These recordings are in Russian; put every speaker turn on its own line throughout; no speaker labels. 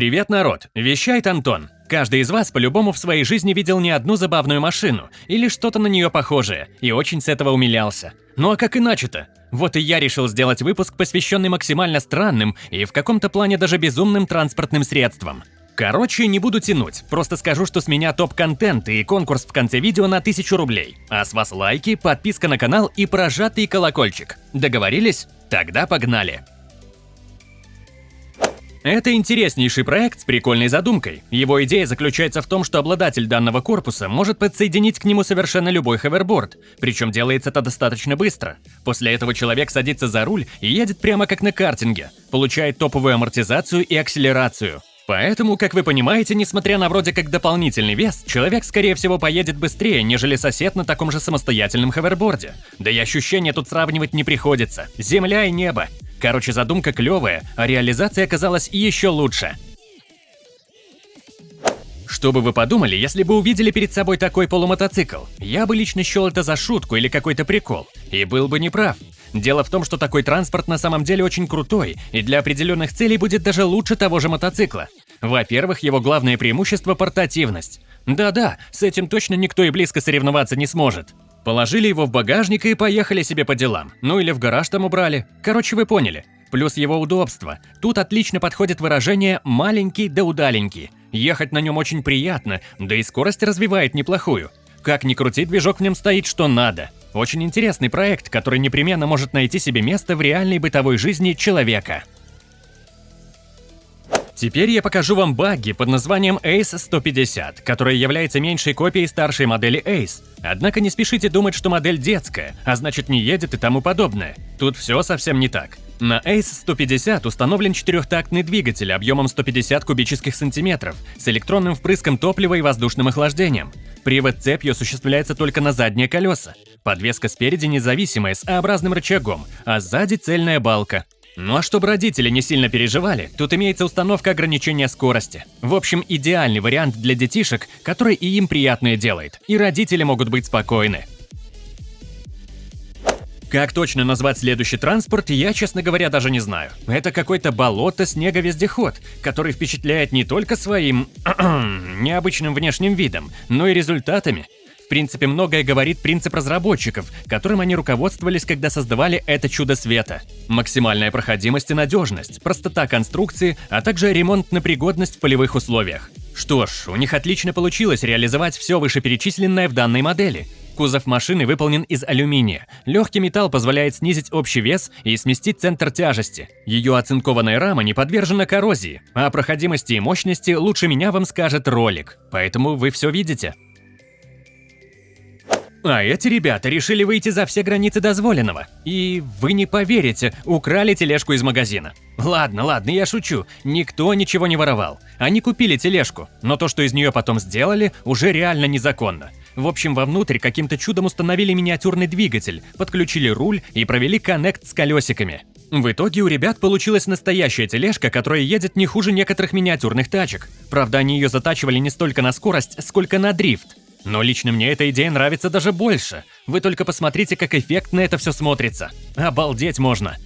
Привет, народ! Вещает Антон. Каждый из вас по-любому в своей жизни видел не одну забавную машину или что-то на нее похожее и очень с этого умилялся. Ну а как иначе-то? Вот и я решил сделать выпуск, посвященный максимально странным и в каком-то плане даже безумным транспортным средствам. Короче, не буду тянуть, просто скажу, что с меня топ-контент и конкурс в конце видео на 1000 рублей. А с вас лайки, подписка на канал и прожатый колокольчик. Договорились? Тогда погнали! Это интереснейший проект с прикольной задумкой. Его идея заключается в том, что обладатель данного корпуса может подсоединить к нему совершенно любой ховерборд, причем делается это достаточно быстро. После этого человек садится за руль и едет прямо как на картинге, получает топовую амортизацию и акселерацию. Поэтому, как вы понимаете, несмотря на вроде как дополнительный вес, человек скорее всего поедет быстрее, нежели сосед на таком же самостоятельном ховерборде. Да и ощущения тут сравнивать не приходится. Земля и небо. Короче, задумка клевая, а реализация оказалась еще лучше. Что бы вы подумали, если бы увидели перед собой такой полумотоцикл? Я бы лично счел это за шутку или какой-то прикол, и был бы неправ. Дело в том, что такой транспорт на самом деле очень крутой, и для определенных целей будет даже лучше того же мотоцикла. Во-первых, его главное преимущество – портативность. Да-да, с этим точно никто и близко соревноваться не сможет. Положили его в багажник и поехали себе по делам. Ну или в гараж там убрали. Короче, вы поняли. Плюс его удобство. Тут отлично подходит выражение «маленький да удаленький». Ехать на нем очень приятно, да и скорость развивает неплохую. Как ни крути, движок в нем стоит что надо. Очень интересный проект, который непременно может найти себе место в реальной бытовой жизни человека. Теперь я покажу вам багги под названием Ace 150, которая является меньшей копией старшей модели Ace. Однако не спешите думать, что модель детская, а значит не едет и тому подобное. Тут все совсем не так. На Ace 150 установлен четырехтактный двигатель объемом 150 кубических сантиметров с электронным впрыском топлива и воздушным охлаждением. Привод цепью осуществляется только на задние колеса. Подвеска спереди независимая с А-образным рычагом, а сзади цельная балка. Ну а чтобы родители не сильно переживали, тут имеется установка ограничения скорости. В общем, идеальный вариант для детишек, который и им приятное делает, и родители могут быть спокойны. Как точно назвать следующий транспорт, я, честно говоря, даже не знаю. Это какой-то болото-снеговездеход, который впечатляет не только своим необычным внешним видом, но и результатами принципе, многое говорит принцип разработчиков, которым они руководствовались, когда создавали это чудо света. Максимальная проходимость и надежность, простота конструкции, а также ремонтная пригодность в полевых условиях. Что ж, у них отлично получилось реализовать все вышеперечисленное в данной модели. Кузов машины выполнен из алюминия. Легкий металл позволяет снизить общий вес и сместить центр тяжести. Ее оцинкованная рама не подвержена коррозии, а о проходимости и мощности лучше меня вам скажет ролик. Поэтому вы все видите. А эти ребята решили выйти за все границы дозволенного. И вы не поверите, украли тележку из магазина. Ладно, ладно, я шучу. Никто ничего не воровал. Они купили тележку, но то, что из нее потом сделали, уже реально незаконно. В общем, вовнутрь каким-то чудом установили миниатюрный двигатель, подключили руль и провели коннект с колесиками. В итоге у ребят получилась настоящая тележка, которая едет не хуже некоторых миниатюрных тачек. Правда, они ее затачивали не столько на скорость, сколько на дрифт. Но лично мне эта идея нравится даже больше. Вы только посмотрите, как эффектно это все смотрится. Обалдеть можно.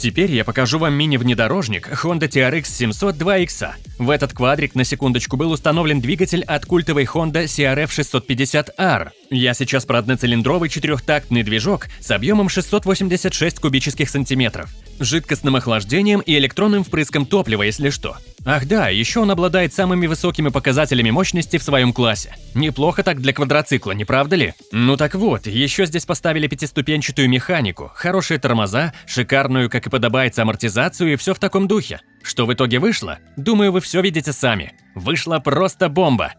Теперь я покажу вам мини-внедорожник Honda TRX 700 2X. В этот квадрик на секундочку был установлен двигатель от культовой Honda CRF 650R. Я сейчас про одноцилиндровый четырехтактный движок с объемом 686 кубических сантиметров жидкостным охлаждением и электронным впрыском топлива, если что. Ах да, еще он обладает самыми высокими показателями мощности в своем классе. Неплохо так для квадроцикла, не правда ли? Ну так вот, еще здесь поставили пятиступенчатую механику, хорошие тормоза, шикарную, как и подобается, амортизацию и все в таком духе. Что в итоге вышло? Думаю, вы все видите сами. Вышла просто бомба.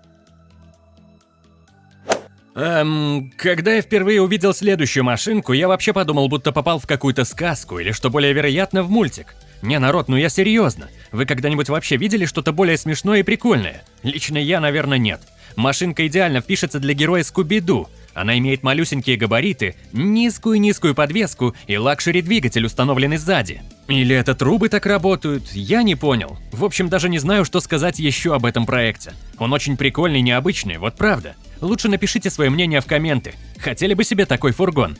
Эм, когда я впервые увидел следующую машинку, я вообще подумал, будто попал в какую-то сказку или, что более вероятно, в мультик. Не, народ, ну я серьезно. Вы когда-нибудь вообще видели что-то более смешное и прикольное? Лично я, наверное, нет. Машинка идеально впишется для героя Скуби-Ду. Она имеет малюсенькие габариты, низкую-низкую подвеску и лакшери-двигатель, установленный сзади. Или это трубы так работают, я не понял. В общем, даже не знаю, что сказать еще об этом проекте. Он очень прикольный и необычный, вот правда. Лучше напишите свое мнение в комменты. Хотели бы себе такой фургон?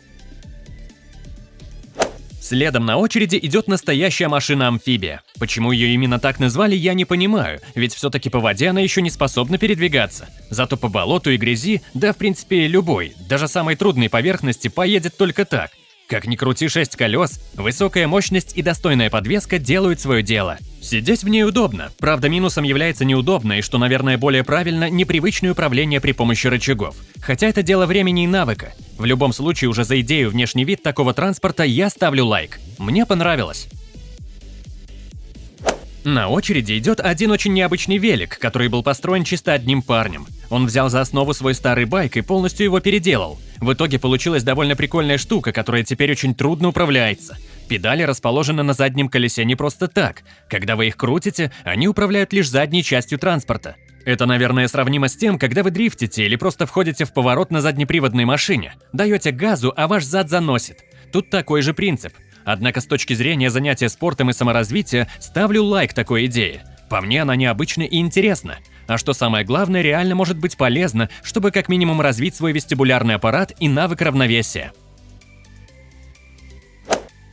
Следом на очереди идет настоящая машина-амфибия. Почему ее именно так назвали, я не понимаю, ведь все-таки по воде она еще не способна передвигаться. Зато по болоту и грязи, да в принципе любой, даже самой трудной поверхности поедет только так. Как ни крути 6 колес, высокая мощность и достойная подвеска делают свое дело. Сидеть в ней удобно, правда минусом является неудобно и, что, наверное, более правильно, непривычное управление при помощи рычагов. Хотя это дело времени и навыка. В любом случае, уже за идею внешний вид такого транспорта я ставлю лайк. Мне понравилось. На очереди идет один очень необычный велик, который был построен чисто одним парнем. Он взял за основу свой старый байк и полностью его переделал. В итоге получилась довольно прикольная штука, которая теперь очень трудно управляется. Педали расположены на заднем колесе не просто так. Когда вы их крутите, они управляют лишь задней частью транспорта. Это, наверное, сравнимо с тем, когда вы дрифтите или просто входите в поворот на заднеприводной машине. Даете газу, а ваш зад заносит. Тут такой же принцип. Однако с точки зрения занятия спортом и саморазвития ставлю лайк такой идее. По мне она необычна и интересна. А что самое главное, реально может быть полезно, чтобы как минимум развить свой вестибулярный аппарат и навык равновесия.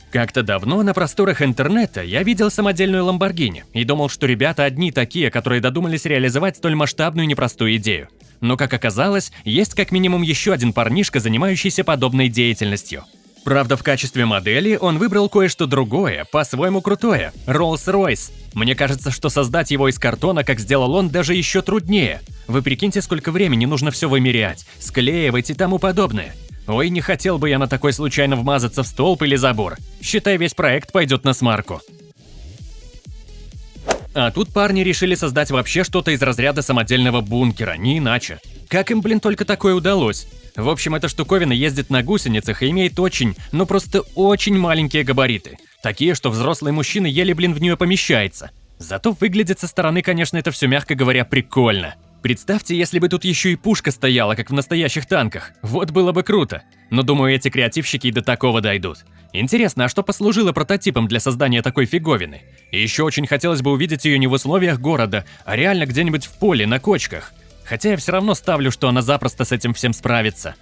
Как-то давно на просторах интернета я видел самодельную Ламборгини и думал, что ребята одни такие, которые додумались реализовать столь масштабную непростую идею. Но, как оказалось, есть как минимум еще один парнишка, занимающийся подобной деятельностью – Правда, в качестве модели он выбрал кое-что другое, по-своему крутое – Rolls-Royce. Мне кажется, что создать его из картона, как сделал он, даже еще труднее. Вы прикиньте, сколько времени нужно все вымерять, склеивать и тому подобное. Ой, не хотел бы я на такой случайно вмазаться в столб или забор. Считай, весь проект пойдет на смарку. А тут парни решили создать вообще что-то из разряда самодельного бункера, не иначе. Как им, блин, только такое удалось? В общем, эта штуковина ездит на гусеницах и имеет очень, ну просто очень маленькие габариты. Такие, что взрослый мужчина еле, блин, в нее помещается. Зато выглядит со стороны, конечно, это все, мягко говоря, прикольно. Представьте, если бы тут еще и пушка стояла, как в настоящих танках. Вот было бы круто. Но думаю, эти креативщики и до такого дойдут. Интересно, а что послужило прототипом для создания такой фиговины? И еще очень хотелось бы увидеть ее не в условиях города, а реально где-нибудь в поле, на кочках. Хотя я все равно ставлю, что она запросто с этим всем справится.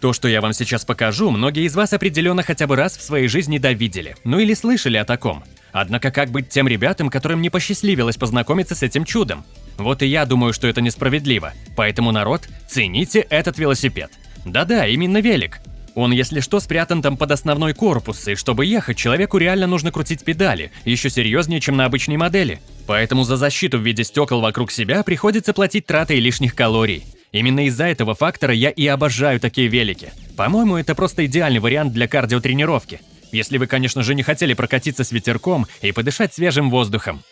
То, что я вам сейчас покажу, многие из вас определенно хотя бы раз в своей жизни довидели, ну или слышали о таком. Однако как быть тем ребятам, которым не посчастливилось познакомиться с этим чудом? Вот и я думаю, что это несправедливо. Поэтому, народ, цените этот велосипед. Да-да, именно велик. Он, если что, спрятан там под основной корпус, и чтобы ехать, человеку реально нужно крутить педали, еще серьезнее, чем на обычной модели. Поэтому за защиту в виде стекол вокруг себя приходится платить тратой лишних калорий. Именно из-за этого фактора я и обожаю такие велики. По-моему, это просто идеальный вариант для кардиотренировки. Если вы, конечно же, не хотели прокатиться с ветерком и подышать свежим воздухом.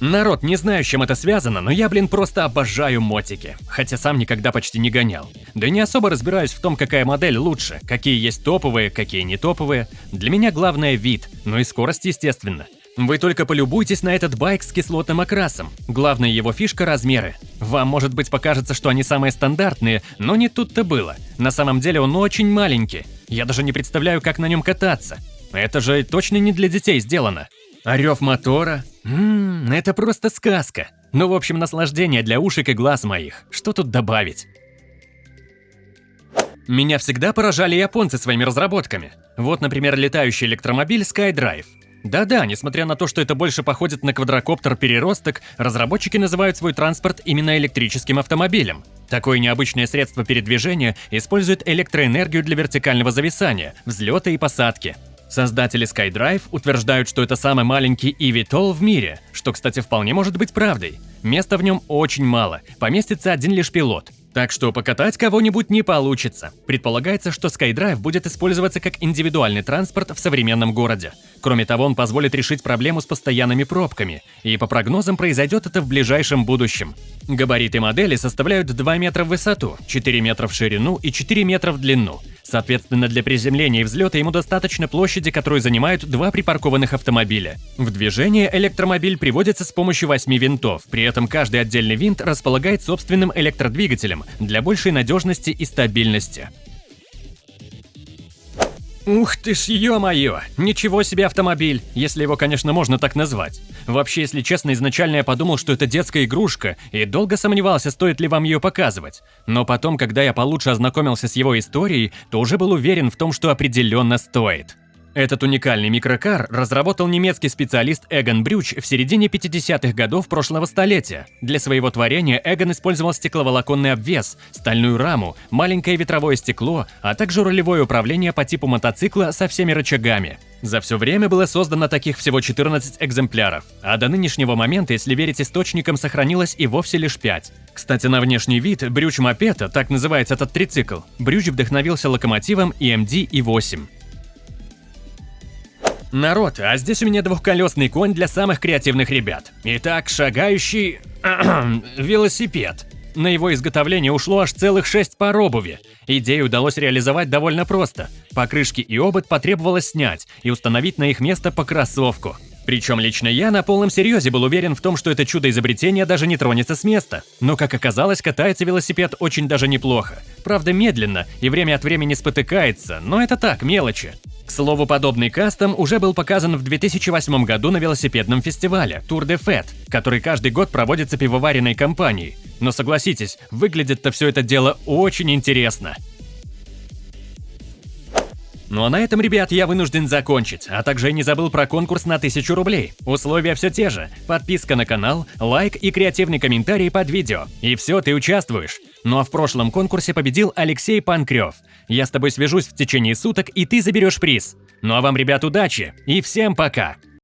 Народ, не знаю, с чем это связано, но я, блин, просто обожаю мотики. Хотя сам никогда почти не гонял. Да не особо разбираюсь в том, какая модель лучше, какие есть топовые, какие не топовые. Для меня главное вид, ну и скорость, естественно. Вы только полюбуйтесь на этот байк с кислотным окрасом. Главная его фишка – размеры. Вам, может быть, покажется, что они самые стандартные, но не тут-то было. На самом деле он очень маленький. Я даже не представляю, как на нем кататься. Это же точно не для детей сделано. А мотора? Ммм, это просто сказка. Ну, в общем, наслаждение для ушек и глаз моих. Что тут добавить? Меня всегда поражали японцы своими разработками. Вот, например, летающий электромобиль SkyDrive. Да-да, несмотря на то, что это больше походит на квадрокоптер-переросток, разработчики называют свой транспорт именно электрическим автомобилем. Такое необычное средство передвижения использует электроэнергию для вертикального зависания, взлета и посадки. Создатели SkyDrive утверждают, что это самый маленький eVTOL в мире, что, кстати, вполне может быть правдой. Места в нем очень мало, поместится один лишь пилот. Так что покатать кого-нибудь не получится. Предполагается, что SkyDrive будет использоваться как индивидуальный транспорт в современном городе. Кроме того, он позволит решить проблему с постоянными пробками, и по прогнозам произойдет это в ближайшем будущем. Габариты модели составляют 2 метра в высоту, 4 метра в ширину и 4 метра в длину. Соответственно, для приземления и взлета ему достаточно площади, которую занимают два припаркованных автомобиля. В движение электромобиль приводится с помощью восьми винтов, при этом каждый отдельный винт располагает собственным электродвигателем для большей надежности и стабильности. Ух ты ж, ё-моё! Ничего себе автомобиль, если его, конечно, можно так назвать. Вообще, если честно, изначально я подумал, что это детская игрушка, и долго сомневался, стоит ли вам ее показывать. Но потом, когда я получше ознакомился с его историей, то уже был уверен в том, что определенно стоит. Этот уникальный микрокар разработал немецкий специалист Эгон Брюч в середине 50-х годов прошлого столетия. Для своего творения Эгон использовал стекловолоконный обвес, стальную раму, маленькое ветровое стекло, а также рулевое управление по типу мотоцикла со всеми рычагами. За все время было создано таких всего 14 экземпляров, а до нынешнего момента, если верить источникам, сохранилось и вовсе лишь 5. Кстати, на внешний вид брюч мопеда, так называется этот трицикл, брюч вдохновился локомотивом EMD E8. Народ, а здесь у меня двухколесный конь для самых креативных ребят. Итак, шагающий... велосипед. На его изготовление ушло аж целых шесть пар обуви. Идею удалось реализовать довольно просто. Покрышки и обод потребовалось снять и установить на их место по кроссовку. Причем лично я на полном серьезе был уверен в том, что это чудо изобретения даже не тронется с места. Но, как оказалось, катается велосипед очень даже неплохо. Правда, медленно и время от времени спотыкается, но это так, мелочи. К слову, подобный кастом уже был показан в 2008 году на велосипедном фестивале Tour de Fête, который каждый год проводится пивоваренной компанией. Но согласитесь, выглядит-то все это дело очень интересно. Ну а на этом, ребят, я вынужден закончить, а также не забыл про конкурс на 1000 рублей. Условия все те же. Подписка на канал, лайк и креативный комментарий под видео. И все, ты участвуешь. Ну а в прошлом конкурсе победил Алексей Панкрев. Я с тобой свяжусь в течение суток, и ты заберешь приз. Ну а вам, ребят, удачи и всем пока!